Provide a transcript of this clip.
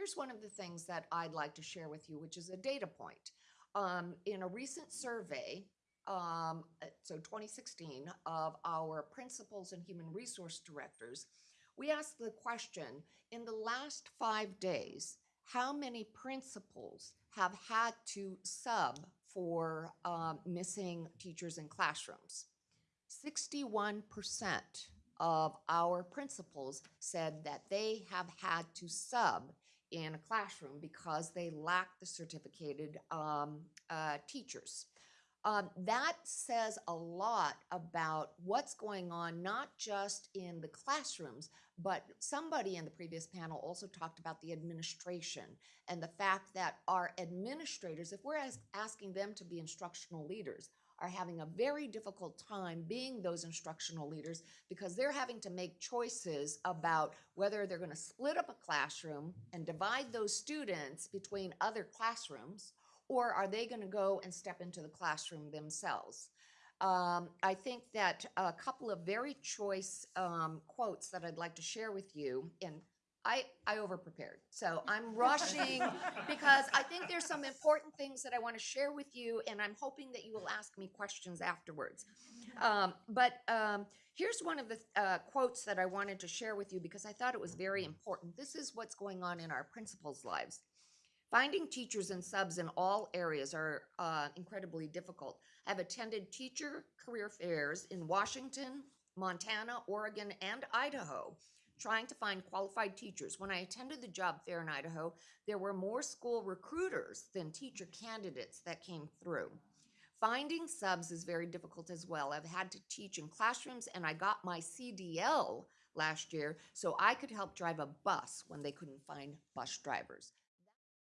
here's one of the things that I'd like to share with you, which is a data point. Um, in a recent survey, um, uh, so 2016, of our principals and human resource directors, we asked the question in the last five days, how many principals have had to sub for um, missing teachers in classrooms? 61% of our principals said that they have had to sub in a classroom because they lack the certificated um, uh, teachers. Um, that says a lot about what's going on, not just in the classrooms, but somebody in the previous panel also talked about the administration and the fact that our administrators, if we're as- asking them to be instructional leaders, are having a very difficult time being those instructional leaders because they're having to make choices about whether they're going to split up a classroom and divide those students between other classrooms or are they going to go and step into the classroom themselves? Um, I think that a couple of very choice um, quotes that I'd like to share with you, and I, I over-prepared, so I'm rushing because I think there's some important things that I want to share with you, and I'm hoping that you will ask me questions afterwards. Um, but um, here's one of the uh, quotes that I wanted to share with you because I thought it was very important. This is what's going on in our principals' lives. Finding teachers and subs in all areas are uh, incredibly difficult. I've attended teacher career fairs in Washington, Montana, Oregon, and Idaho, trying to find qualified teachers. When I attended the job fair in Idaho, there were more school recruiters than teacher candidates that came through. Finding subs is very difficult as well. I've had to teach in classrooms and I got my CDL last year so I could help drive a bus when they couldn't find bus drivers.